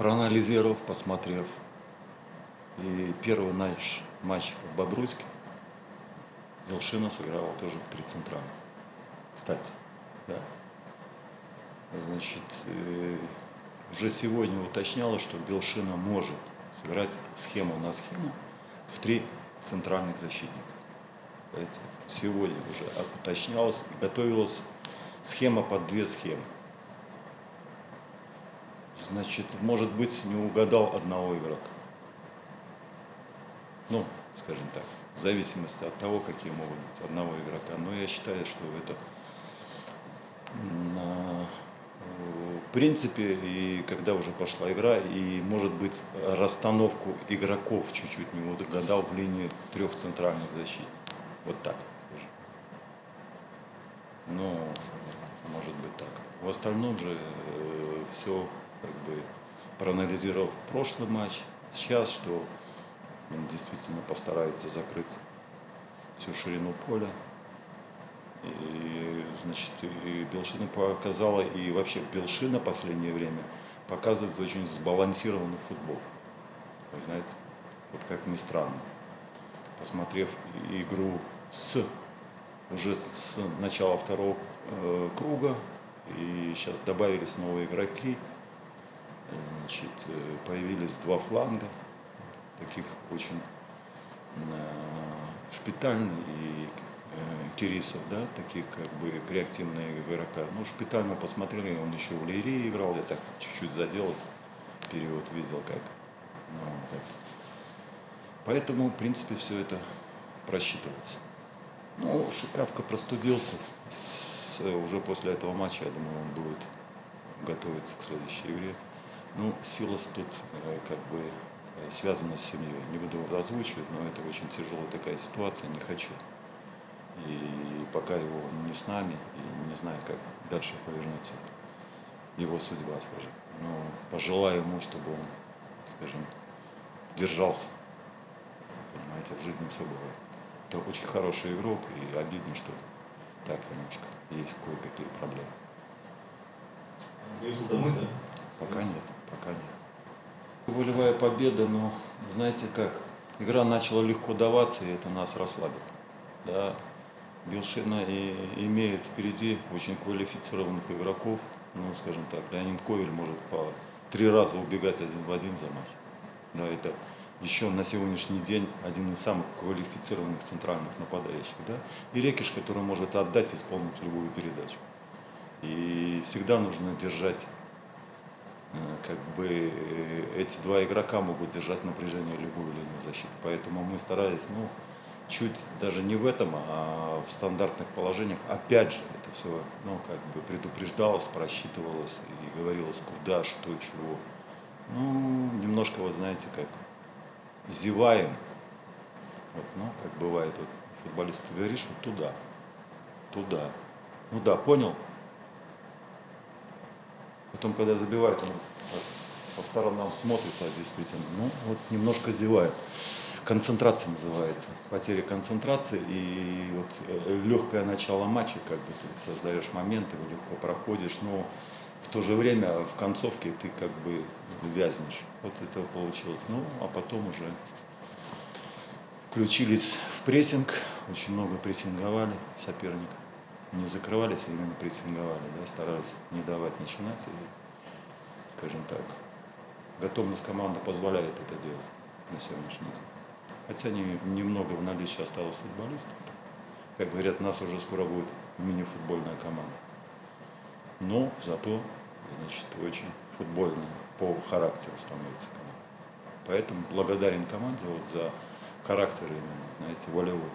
проанализировав, посмотрев, и первый наш матч в Бобруйске, Елшина сыграла тоже в три центральных. Кстати, да. Значит, э, уже сегодня уточнялось, что Белшина может сыграть схему на схему в три центральных защитника. Сегодня уже уточнялось и готовилась схема под две схемы. Значит, может быть, не угадал одного игрока. Ну, скажем так, в зависимости от того, какие могут быть одного игрока. Но я считаю, что это в принципе, и когда уже пошла игра, и, может быть, расстановку игроков чуть-чуть не угадал в линии трех центральных защит. Вот так. Ну, может быть так. В остальном же э, все, бы, проанализировав прошлый матч, сейчас, что он действительно постарается закрыть всю ширину поля. И, значит, и Белшина показала, и вообще Белшина в последнее время показывает очень сбалансированный футбол. Вы знаете, вот как ни странно. Посмотрев игру с уже с начала второго э, круга, и сейчас добавились новые игроки, значит, э, появились два фланга, таких очень э, шпитальный и э, Кирисов, да, таких как бы реактивные игрока. Ну, Шпиталь мы посмотрели, он еще в Лейре играл, я так чуть-чуть задел период, видел как. Ну, так. Поэтому, в принципе, все это просчитывалось. Ну, Шикавка простудился. С, уже после этого матча, я думаю, он будет готовиться к следующей игре. Ну, Силас тут э, как бы Э, связано с семьей. Не буду озвучивать, но это очень тяжелая такая ситуация, не хочу. И пока его не с нами, и не знаю, как дальше повернется его судьба, скажем. Но пожелаю ему, чтобы он, скажем, держался. Понимаете, в жизни все бывает. Это очень хороший игрок, и обидно, что так немножко есть кое-какие проблемы. Уехал домой, да? Пока нет, пока нет. Волевая победа, но знаете как, игра начала легко даваться, и это нас расслабило. Да, Белшина и имеет впереди очень квалифицированных игроков, ну, скажем так, Леонид Ковель может по три раза убегать один в один за матч. Да, это еще на сегодняшний день один из самых квалифицированных центральных нападающих. Да? И Рекиш, который может отдать, исполнить любую передачу. И всегда нужно держать как бы э, эти два игрока могут держать напряжение любую линию защиты. Поэтому мы старались, ну, чуть даже не в этом, а в стандартных положениях. Опять же, это все, ну, как бы предупреждалось, просчитывалось и говорилось, куда, что, чего. Ну, немножко, вот знаете, как зеваем. Вот, ну, как бывает, вот футболист, говоришь, вот туда, туда. Ну да, понял? Потом, когда забивает, он по сторонам смотрит, а действительно, ну, вот немножко зевает. Концентрация называется, потеря концентрации и вот э, легкое начало матча, как бы ты создаешь моменты, легко проходишь, но в то же время в концовке ты как бы вязнешь. Вот это получилось. Ну, а потом уже включились в прессинг, очень много прессинговали соперника не закрывались, а именно прессинговали, да, старались не давать начинать. И, скажем так, готовность команды позволяет это делать на сегодняшний день. Хотя не, немного в наличии осталось футболистов. Как говорят, нас уже скоро будет мини-футбольная команда. Но зато, значит, очень футбольная по характеру становится команда. Поэтому благодарен команде вот за характер именно, знаете, волевой.